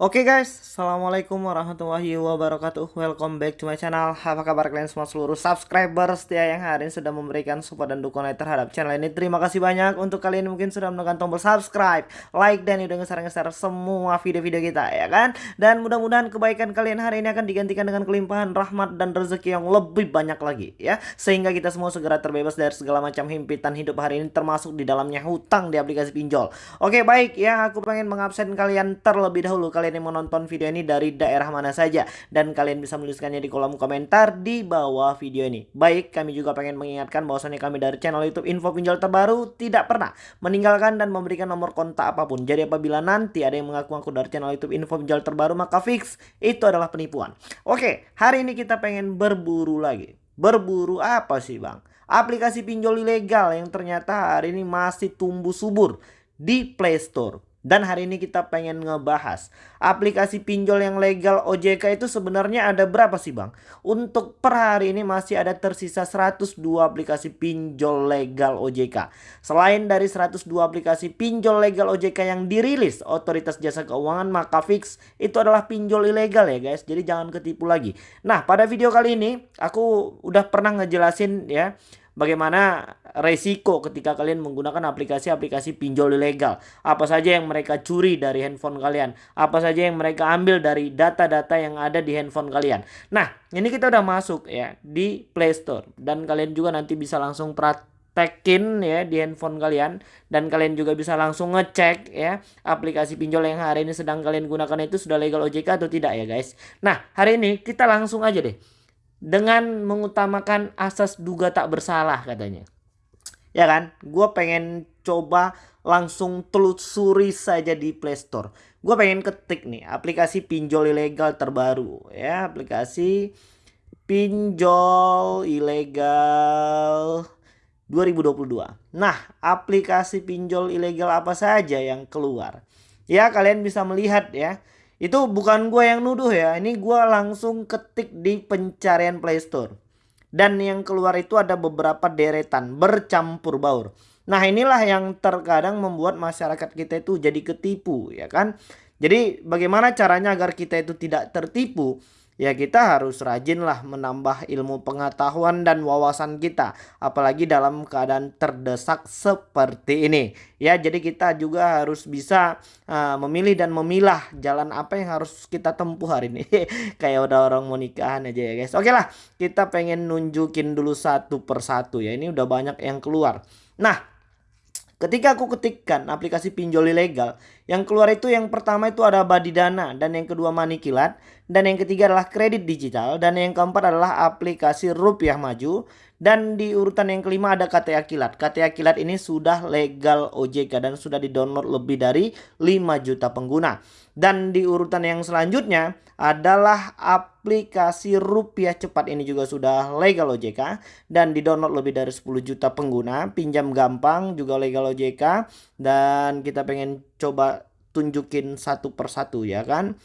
Oke okay guys, Assalamualaikum warahmatullahi wabarakatuh. Welcome back to my channel. Apa kabar kalian semua seluruh subscriber setia yang hari ini sudah memberikan support dan dukungan terhadap channel ini? Terima kasih banyak. Untuk kalian yang mungkin sudah menekan tombol subscribe Like dan udah ngeser-ngeser semua video-video kita ya kan? Dan mudah-mudahan kebaikan kalian hari ini akan digantikan dengan kelimpahan rahmat dan rezeki yang lebih banyak lagi ya. Sehingga kita semua segera terbebas dari segala macam himpitan hidup hari ini Termasuk di dalamnya hutang di aplikasi pinjol. Oke baik ya. Aku pengen mengabsen kalian terlebih dahulu. Kalian kalian yang menonton video ini dari daerah mana saja dan kalian bisa menuliskannya di kolom komentar di bawah video ini. Baik, kami juga pengen mengingatkan bahwasannya kami dari channel YouTube Info Pinjol Terbaru tidak pernah meninggalkan dan memberikan nomor kontak apa pun. Jadi apabila nanti ada yang mengaku-ngaku dari channel YouTube Info Pinjol Terbaru maka fix itu adalah penipuan. Oke, hari ini kita pengen berburu lagi. Berburu apa sih, Bang? Aplikasi pinjol ilegal yang ternyata hari ini masih tumbuh subur di Play Store. Dan hari ini kita pengen ngebahas aplikasi pinjol yang legal OJK itu sebenarnya ada berapa sih bang? Untuk per hari ini masih ada tersisa 102 aplikasi pinjol legal OJK. Selain dari 102 aplikasi pinjol legal OJK yang dirilis Otoritas Jasa Keuangan maka fix itu adalah pinjol ilegal ya guys. Jadi jangan ketipu lagi. Nah pada video kali ini aku udah pernah ngejelasin ya bagaimana resiko ketika kalian menggunakan aplikasi-aplikasi pinjol ilegal. Apa saja yang mereka curi dari handphone kalian, apa saja yang mereka ambil dari data-data yang ada di handphone kalian. Nah, ini kita udah masuk ya di Play Store dan kalian juga nanti bisa langsung praktekin ya di handphone kalian dan kalian juga bisa langsung ngecek ya aplikasi pinjol yang hari ini sedang kalian gunakan itu sudah legal OJK atau tidak ya guys. Nah, hari ini kita langsung aja deh dengan mengutamakan asas duga tak bersalah katanya. Ya kan? Gue pengen coba langsung telusuri saja di Play Store. Gue pengen ketik nih aplikasi pinjol ilegal terbaru ya, aplikasi pinjol ilegal 2022. Nah, aplikasi pinjol ilegal apa saja yang keluar? Ya, kalian bisa melihat ya itu bukan gue yang nuduh ya. Ini gue langsung ketik di pencarian Play Store. Dan yang keluar itu ada beberapa deretan bercampur baur. Nah inilah yang terkadang membuat masyarakat kita itu jadi ketipu ya kan. Jadi bagaimana caranya agar kita itu tidak tertipu? Ya kita harus rajin lah menambah ilmu pengetahuan dan wawasan kita apalagi dalam keadaan terdesak seperti ini. Ya jadi kita juga harus bisa uh, memilih dan memilah jalan apa yang harus kita tempuh hari ini. Kayak udah orang mau nikahan aja ya guys. Oke lah kita pengen nunjukin dulu satu persatu ya. Ini udah banyak yang keluar. Nah Ketika aku ketikkan aplikasi pinjol ilegal, yang keluar itu yang pertama itu ada Badidana dan yang kedua Manikilat dan yang ketiga adalah kredit digital dan yang keempat adalah aplikasi Rupiah Maju dan di urutan yang kelima ada KTA Kilat. KTA Kilat ini sudah legal OJK dan sudah di-download lebih dari 5 juta pengguna. Dan di urutan yang selanjutnya adalah aplikasi rupiah cepat ini juga sudah legal OJK dan di-download lebih dari 10 juta pengguna, pinjam gampang juga legal OJK dan kita pengen coba tunjukin satu persatu ya kan.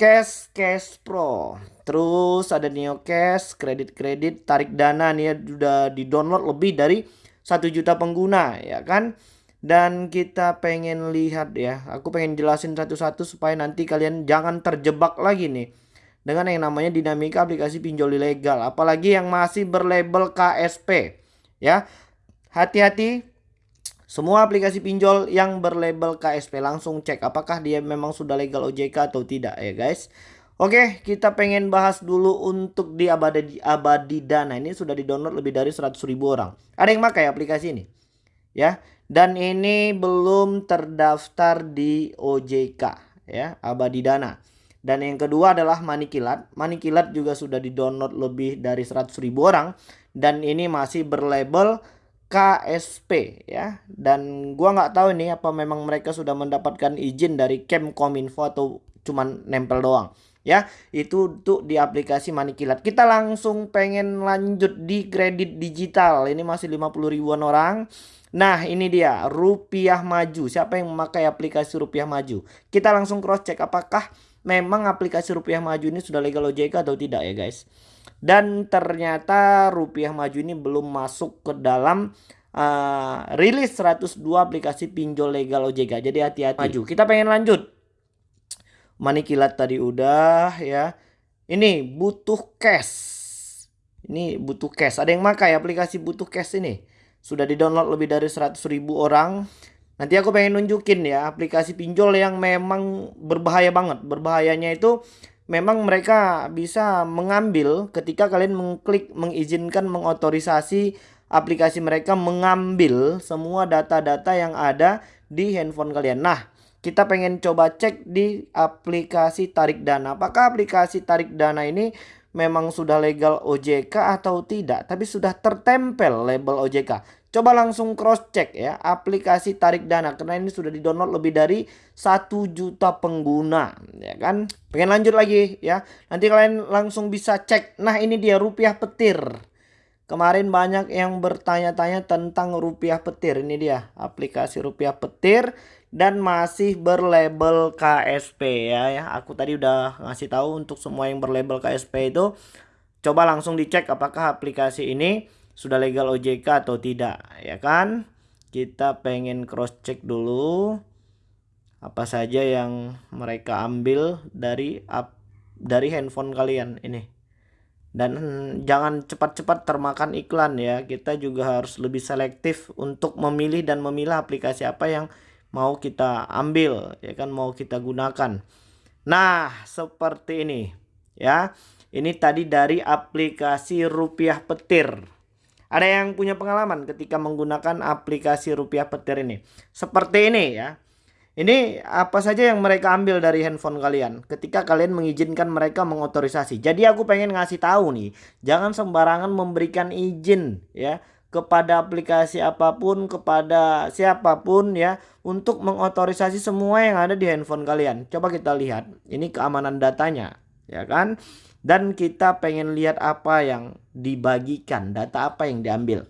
Cash Cash Pro. Terus ada Neo Cash, kredit-kredit, tarik dana nih ya udah di-download lebih dari satu juta pengguna ya kan. Dan kita pengen lihat ya, aku pengen jelasin satu-satu supaya nanti kalian jangan terjebak lagi nih dengan yang namanya dinamika aplikasi pinjol ilegal, apalagi yang masih berlabel KSP. Ya. Hati-hati semua aplikasi pinjol yang berlabel KSP langsung cek apakah dia memang sudah legal OJK atau tidak ya guys. Oke, kita pengen bahas dulu untuk di Abadi, Abadi Dana. Ini sudah di-download lebih dari 100 ribu orang. Ada yang pakai aplikasi ini? Ya, dan ini belum terdaftar di OJK ya, Abadi Dana. Dan yang kedua adalah Manikilat. Manikilat juga sudah di-download lebih dari 100 ribu orang dan ini masih berlabel KSP ya. Dan gua nggak tahu ini apa memang mereka sudah mendapatkan izin dari Kemkominfo atau cuman nempel doang ya. Itu tuh di aplikasi Manikilat kita langsung pengen lanjut di kredit digital. Ini masih 50 ribuan orang. Nah ini dia rupiah maju. Siapa yang memakai aplikasi rupiah maju? Kita langsung cross check apakah memang aplikasi rupiah maju ini sudah legal OJK atau tidak ya guys dan ternyata rupiah maju ini belum masuk ke dalam uh, rilis 102 aplikasi pinjol legal OJK. Jadi hati-hati maju. Kita pengen lanjut. Money kilat tadi udah ya. Ini butuh cash. Ini butuh cash. Ada yang makai aplikasi butuh cash ini. Sudah di-download lebih dari 100 ribu orang. Nanti aku pengen nunjukin ya aplikasi pinjol yang memang berbahaya banget. Berbahayanya itu memang mereka bisa mengambil ketika kalian mengklik mengizinkan mengotorisasi aplikasi mereka mengambil semua data-data yang ada di handphone kalian. Nah, kita pengen coba cek di aplikasi tarik dana. Apakah aplikasi tarik dana ini memang sudah legal OJK atau tidak, tapi sudah tertempel label OJK. Coba langsung cross check ya aplikasi tarik dana karena ini sudah di-download lebih dari satu juta pengguna ya kan. Pengen lanjut lagi ya. Nanti kalian langsung bisa cek. Nah, ini dia rupiah petir. Kemarin banyak yang bertanya-tanya tentang rupiah petir. Ini dia aplikasi rupiah petir dan masih berlabel KSP ya ya. Aku tadi udah ngasih tahu untuk semua yang berlabel KSP itu coba langsung dicek apakah aplikasi ini sudah legal OJK atau tidak ya kan? Kita pengen cross check dulu apa saja yang mereka ambil dari up dari handphone kalian ini. Dan jangan cepat-cepat termakan iklan ya. Kita juga harus lebih selektif untuk memilih dan memilah aplikasi apa yang mau kita ambil ya kan? Mau kita gunakan. Nah seperti ini ya. Ini tadi dari aplikasi rupiah petir ada yang punya pengalaman ketika menggunakan aplikasi rupiah petir ini. Seperti ini ya. Ini apa saja yang mereka ambil dari handphone kalian ketika kalian mengizinkan mereka mengotorisasi. Jadi aku pengen ngasih tahu nih, jangan sembarangan memberikan izin ya kepada aplikasi apa pun, kepada siapa pun ya untuk mengotorisasi semua yang ada di handphone kalian. Coba kita lihat, ini keamanan datanya, ya kan? Dan kita pengen lihat apa yang dibagikan, data apa yang diambil.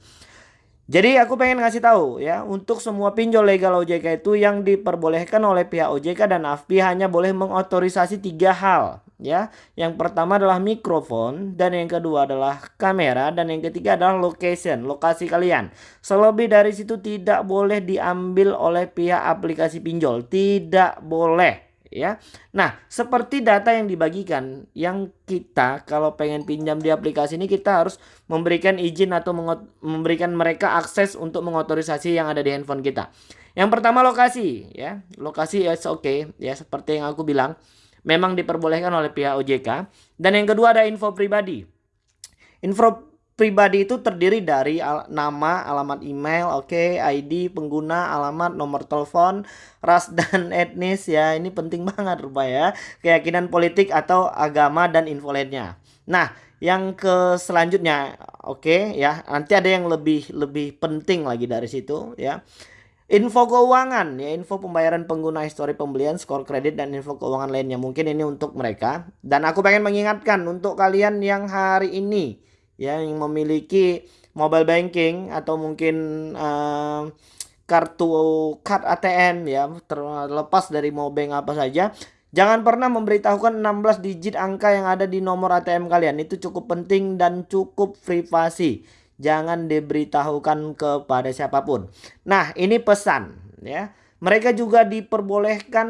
Jadi aku pengen ngasih tahu ya, untuk semua pinjol legal OJK itu yang diperbolehkan oleh pihak OJK dan AFPI hanya boleh mengotorisasi tiga hal ya. Yang pertama adalah mikrofon dan yang kedua adalah kamera dan yang ketiga adalah location, lokasi kalian. Selebih dari situ tidak boleh diambil oleh pihak aplikasi pinjol, tidak boleh ya. Nah, seperti data yang dibagikan yang kita kalau pengen pinjam di aplikasi ini kita harus memberikan izin atau memberikan mereka akses untuk mengotorisasi yang ada di handphone kita. Yang pertama lokasi ya. Lokasi ya oke okay, ya seperti yang aku bilang memang diperbolehkan oleh pihak OJK dan yang kedua ada info pribadi. Info pribadi itu terdiri dari al nama, alamat email, oke, okay, ID pengguna, alamat, nomor telepon, ras dan etnis ya. Ini penting banget rupanya keyakinan politik atau agama dan info lainnya. Nah, yang ke selanjutnya oke okay, ya. Nanti ada yang lebih lebih penting lagi dari situ ya. Info keuangan ya, info pembayaran pengguna histori pembelian, skor kredit dan info keuangan lainnya. Mungkin ini untuk mereka. Dan aku pengen mengingatkan untuk kalian yang hari ini ya yang memiliki mobile banking atau mungkin uh, kartu card ATM ya terlepas dari mau apa saja Jangan pernah memberitahukan 16 digit angka yang ada di nomor ATM kalian. Itu cukup penting dan cukup privasi. Jangan diberitahukan kepada siapa pun. Nah, ini pesan ya. Mereka juga diperbolehkan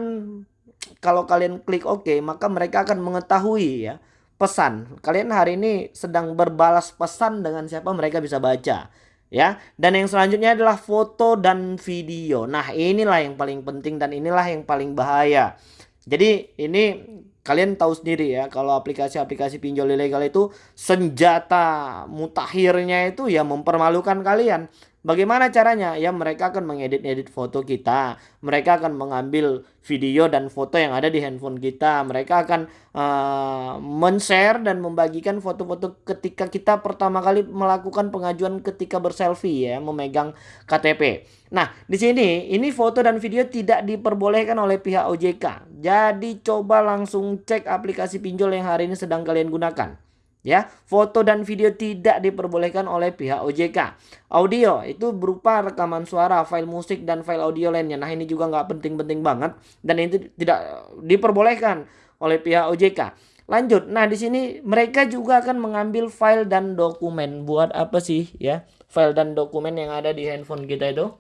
kalau kalian klik OK, maka mereka akan mengetahui ya pesan. Kalian hari ini sedang berbalas pesan dengan siapa mereka bisa baca. Ya, dan yang selanjutnya adalah foto dan video. Nah, inilah yang paling penting dan inilah yang paling bahaya. Jadi, ini kalian tahu sendiri ya, kalau aplikasi-aplikasi pinjol ilegal itu senjata mutakhirnya itu ya mempermalukan kalian. Bagaimana caranya? Ya mereka akan mengedit-edit foto kita. Mereka akan mengambil video dan foto yang ada di handphone kita. Mereka akan uh, men-share dan membagikan foto-foto ketika kita pertama kali melakukan pengajuan ketika berselfie ya, memegang KTP. Nah, di sini ini foto dan video tidak diperbolehkan oleh pihak OJK. Jadi coba langsung cek aplikasi pinjol yang hari ini sedang kalian gunakan ya foto dan video tidak diperbolehkan oleh pihak OJK audio itu berupa rekaman suara file musik dan file audio lainnya. Nah ini juga nggak penting-penting banget dan itu tidak diperbolehkan oleh pihak OJK lanjut nah di sini mereka juga akan mengambil file dan dokumen. Buat apa sih ya? File dan dokumen yang ada di handphone kita itu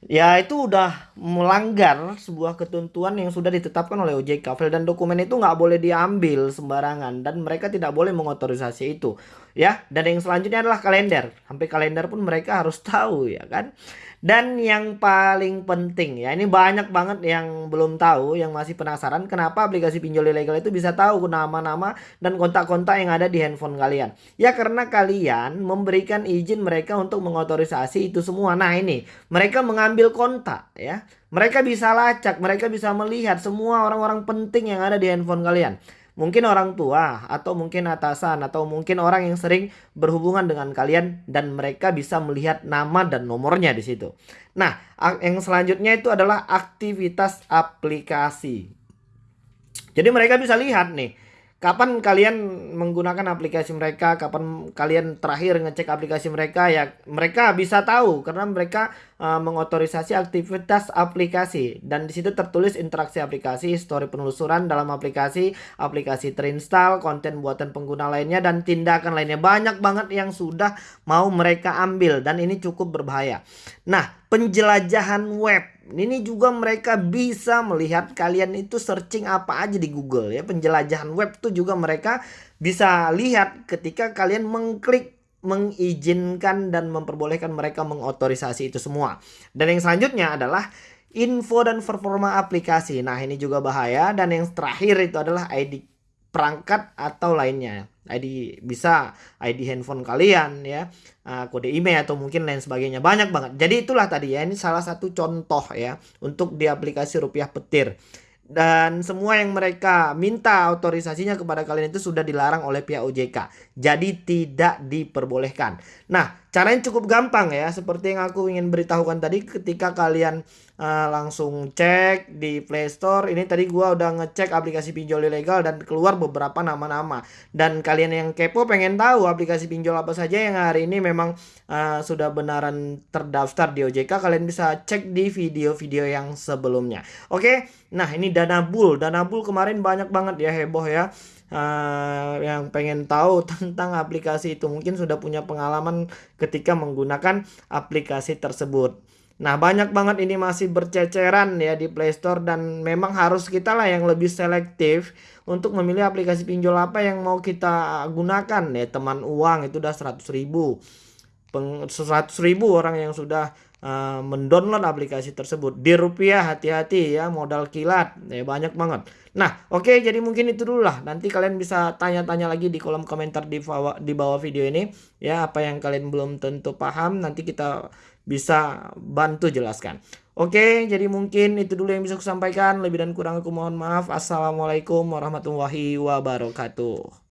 Ya itu udah melanggar sebuah ketentuan yang sudah ditetapkan oleh OJK. File dan dokumen itu nggak boleh diambil sembarangan dan mereka tidak boleh mengotorisasi itu. Ya, dan yang selanjutnya adalah kalender. Sampai kalender pun mereka harus tahu ya kan. Dan yang paling penting ya, ini banyak banget yang belum tahu, yang masih penasaran kenapa aplikasi pinjol ilegal itu bisa tahu nama-nama dan kontak-kontak yang ada di handphone kalian. Ya karena kalian memberikan izin mereka untuk mengotorisasi itu semua. Nah ini, mereka mengambil kontak ya. Mereka bisa lacak, mereka bisa melihat semua orang-orang penting yang ada di handphone kalian mungkin orang tua atau mungkin atasan atau mungkin orang yang sering berhubungan dengan kalian dan mereka bisa melihat nama dan nomornya di situ. Nah, yang selanjutnya itu adalah aktivitas aplikasi. Jadi mereka bisa lihat nih kapan kalian menggunakan aplikasi mereka, kapan kalian terakhir ngecek aplikasi mereka ya mereka bisa tahu karena mereka uh, mengotorisasi aktivitas aplikasi dan di situ tertulis interaksi aplikasi, story penelusuran dalam aplikasi, aplikasi terinstall, konten buatan pengguna lainnya dan tindakan lainnya. Banyak banget yang sudah mau mereka ambil dan ini cukup berbahaya. Nah, penjelajahan web ini juga mereka bisa melihat kalian itu searching apa aja di Google ya. Penjelajahan web tuh juga mereka bisa lihat ketika kalian mengklik mengizinkan dan memperbolehkan mereka mengotorisasi itu semua. Dan yang selanjutnya adalah info dan performa aplikasi. Nah, ini juga bahaya dan yang terakhir itu adalah ID perangkat atau lainnya. ID bisa ID handphone kalian ya, uh, kode email atau mungkin lain sebagainya. Banyak banget. Jadi itulah tadi ya, ini salah satu contoh ya untuk di aplikasi Rupiah Petir dan semua yang mereka minta otorisasinya kepada kalian itu sudah dilarang oleh pihak OJK. Jadi tidak diperbolehkan. Nah, caranya cukup gampang ya. Seperti yang aku ingin beritahukan tadi ketika kalian uh, langsung cek di Play Store. Ini tadi gua udah ngecek aplikasi pinjol ilegal dan keluar beberapa nama-nama. Dan kalian yang kepo pengen tahu aplikasi pinjol apa saja yang hari ini memang uh, sudah benaran terdaftar di OJK, kalian bisa cek di video-video yang sebelumnya. Oke. Nah, ini Dana Bull. Dana Bull kemarin banyak banget ya heboh ya. Uh, yang pengen tahu tentang aplikasi itu mungkin sudah punya pengalaman ketika menggunakan aplikasi tersebut. Nah, banyak banget ini masih berceceran ya di Play Store dan memang harus kita lah yang lebih selektif untuk memilih aplikasi pinjol apa yang mau kita gunakan ya. Teman uang itu udah 100 ribu. 100 ribu orang yang sudah uh, mendownload aplikasi tersebut. Di rupiah hati-hati ya modal kilat. Ya banyak banget. Nah oke okay, jadi mungkin itu dulu lah. Nanti kalian bisa tanya-tanya lagi di kolom komentar di bawah di bawah video ini. Ya apa yang kalian belum tentu paham nanti kita bisa bantu jelaskan. Oke okay, jadi mungkin itu dulu yang bisa aku sampaikan lebih dan kurang aku mohon maaf. Assalamualaikum warahmatullahi wabarakatuh